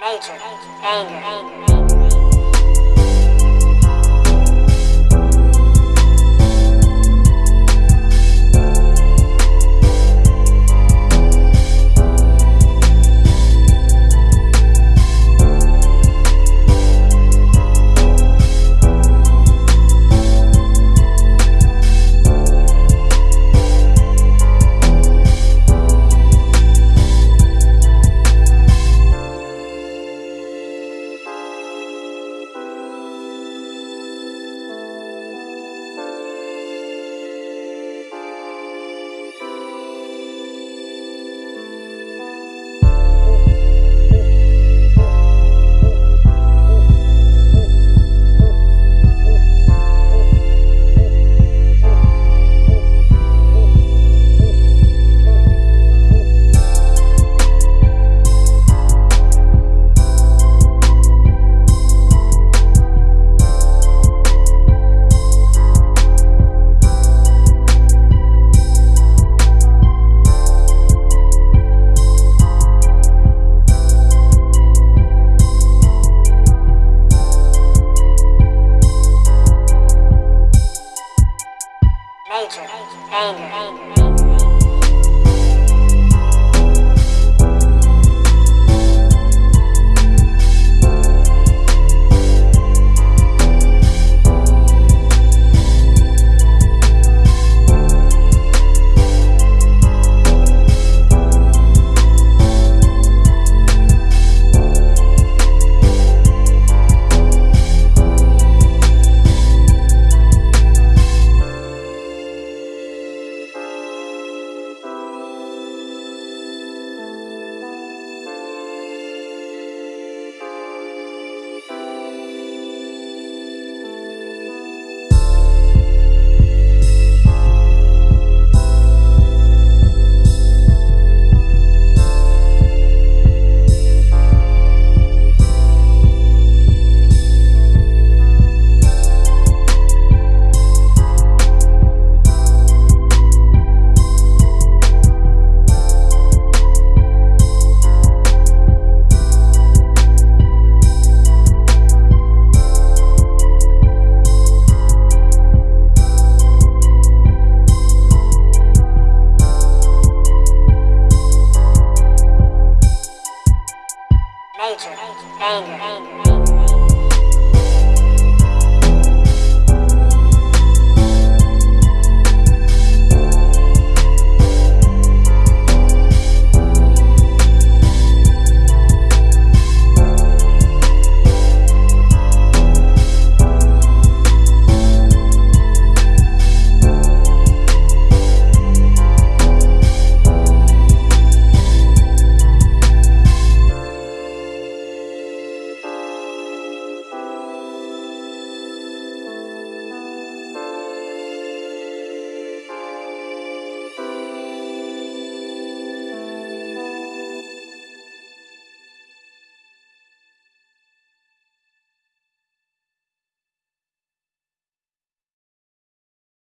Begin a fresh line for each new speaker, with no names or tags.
Nature, anger, anger, anger.
Anger. Anger. Anger.
anger. anger.